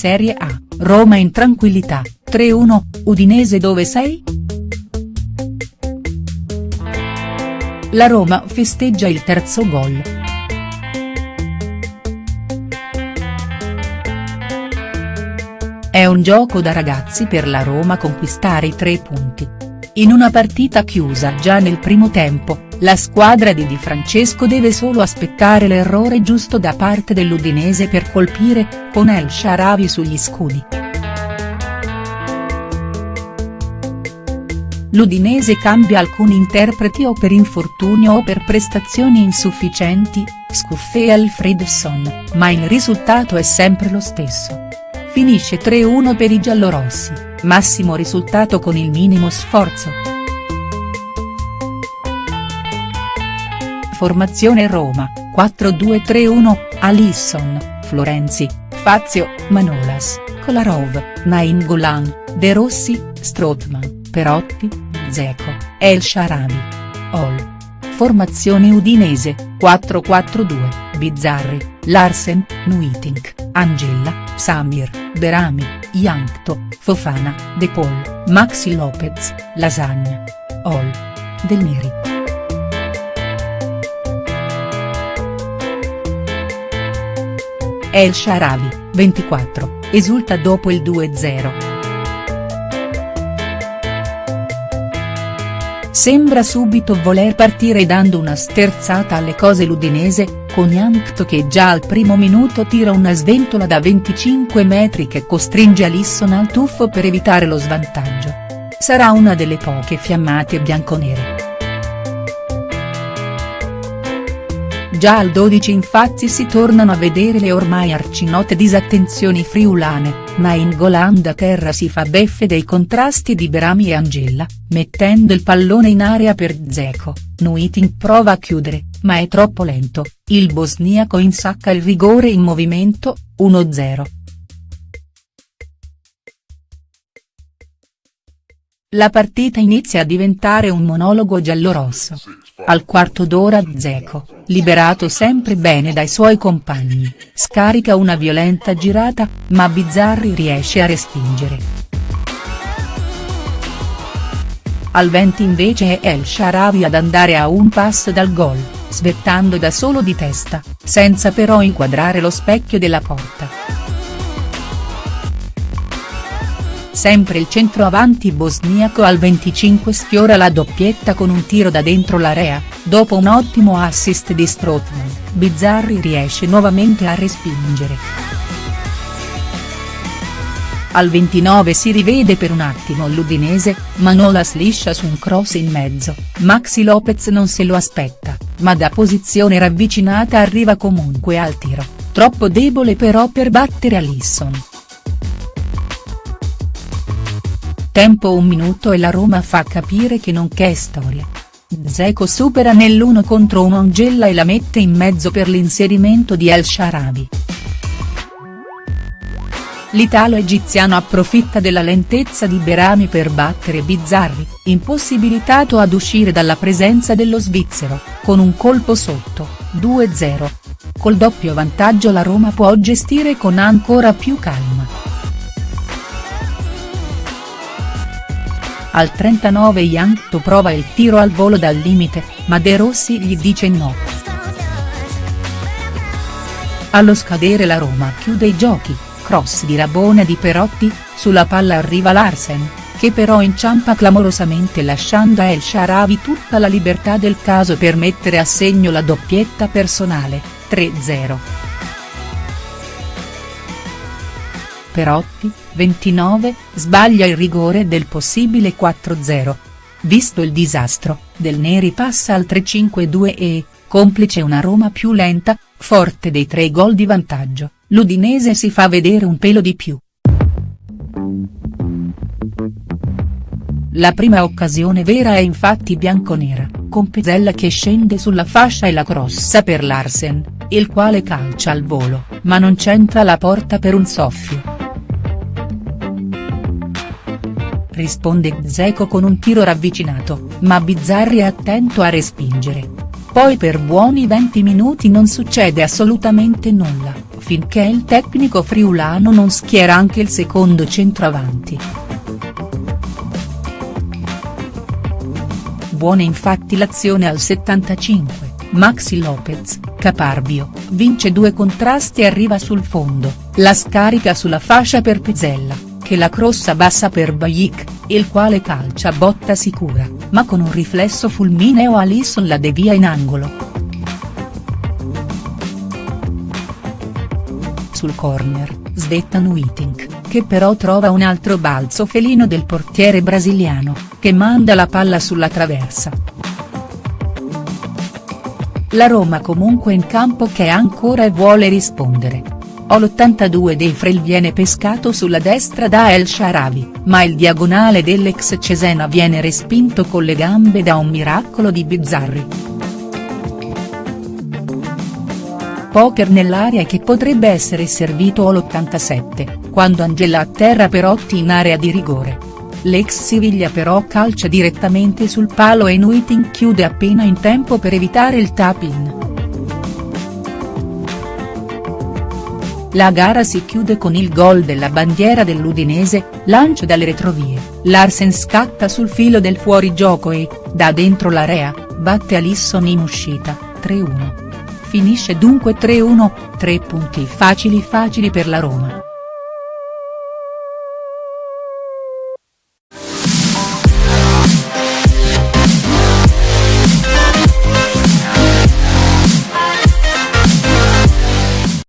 Serie A, Roma in tranquillità, 3-1, Udinese dove sei?. La Roma festeggia il terzo gol. È un gioco da ragazzi per la Roma conquistare i tre punti. In una partita chiusa già nel primo tempo, la squadra di Di Francesco deve solo aspettare l'errore giusto da parte dell'Udinese per colpire, con El Sharawi sugli scudi. L'Udinese cambia alcuni interpreti o per infortunio o per prestazioni insufficienti, Scuffé e Alfredson, ma il risultato è sempre lo stesso. Finisce 3-1 per i giallorossi, massimo risultato con il minimo sforzo. Formazione Roma, 4-2-3-1, Alisson, Florenzi, Fazio, Manolas, Kolarov, Nainggolan, De Rossi, Strootman, Perotti, Zeco, El Sharabi. Ol. Formazione udinese, 4-4-2, Bizzarri, Larsen, Nuitink, Angella, Samir, Berami, Yankto, Fofana, De Paul, Maxi Lopez, Lasagna. Ol. Del Neri. El Sharawi, 24, esulta dopo il 2-0. Sembra subito voler partire dando una sterzata alle cose l'Udinese, con Yankto che già al primo minuto tira una sventola da 25 metri che costringe Alisson al tuffo per evitare lo svantaggio. Sarà una delle poche fiammate bianconere. Già al 12 infatti si tornano a vedere le ormai arcinote disattenzioni friulane, ma in Goland a terra si fa beffe dei contrasti di Berami e Angella, mettendo il pallone in area per Zeko, Nuiting prova a chiudere, ma è troppo lento, il bosniaco insacca il rigore in movimento, 1-0. La partita inizia a diventare un monologo giallorosso. Al quarto d'ora Zeco, liberato sempre bene dai suoi compagni, scarica una violenta girata, ma Bizzarri riesce a respingere. Al 20 invece è El Sharawi ad andare a un passo dal gol, svettando da solo di testa, senza però inquadrare lo specchio della porta. Sempre il centroavanti bosniaco al 25 sfiora la doppietta con un tiro da dentro l'area, dopo un ottimo assist di Strootman, Bizzarri riesce nuovamente a respingere. Al 29 si rivede per un attimo l'Udinese, ma Nolas liscia su un cross in mezzo, Maxi Lopez non se lo aspetta, ma da posizione ravvicinata arriva comunque al tiro, troppo debole però per battere Alisson. Tempo un minuto e la Roma fa capire che non c'è storia. Zeko supera nell'uno contro uno Angella e la mette in mezzo per l'inserimento di El Sharabi. L'italo-egiziano approfitta della lentezza di Berami per battere Bizzarri, impossibilitato ad uscire dalla presenza dello svizzero, con un colpo sotto, 2-0. Col doppio vantaggio la Roma può gestire con ancora più calma. Al 39 Yankto prova il tiro al volo dal limite, ma De Rossi gli dice no. Allo scadere la Roma chiude i giochi, cross di Rabona di Perotti, sulla palla arriva Larsen, che però inciampa clamorosamente lasciando a El Sharawi tutta la libertà del caso per mettere a segno la doppietta personale, 3-0. Perotti, 29, sbaglia il rigore del possibile 4-0. Visto il disastro, Del Neri passa al 3-5-2 e, complice una Roma più lenta, forte dei tre gol di vantaggio, l'Udinese si fa vedere un pelo di più. La prima occasione vera è infatti bianconera, con Pezzella che scende sulla fascia e la crossa per Larsen, il quale calcia al volo, ma non c'entra la porta per un soffio. Risponde Dzeko con un tiro ravvicinato, ma Bizzarri è attento a respingere. Poi per buoni 20 minuti non succede assolutamente nulla, finché il tecnico friulano non schiera anche il secondo centravanti. Buona infatti l'azione al 75, Maxi Lopez, caparbio, vince due contrasti e arriva sul fondo, la scarica sulla fascia per Pizzella, che la crossa bassa per Bajic, il quale calcia botta sicura, ma con un riflesso fulmineo Alisson la devia in angolo. sul corner, Svetan Witting, che però trova un altro balzo felino del portiere brasiliano, che manda la palla sulla traversa. La Roma comunque in campo che ancora e vuole rispondere. All'82 dei Frel viene pescato sulla destra da El Sharavi, ma il diagonale dell'ex Cesena viene respinto con le gambe da un miracolo di Bizzarri. poker nell'area che potrebbe essere servito all'87, quando Angela atterra Perotti in area di rigore. L'ex Siviglia però calcia direttamente sul palo e Nuiting chiude appena in tempo per evitare il tap-in. La gara si chiude con il gol della bandiera dell'Udinese, lancio dalle retrovie, Larsen scatta sul filo del fuorigioco e, da dentro l'area, batte Alisson in uscita, 3-1. Finisce dunque 3-1, tre punti facili facili per la Roma.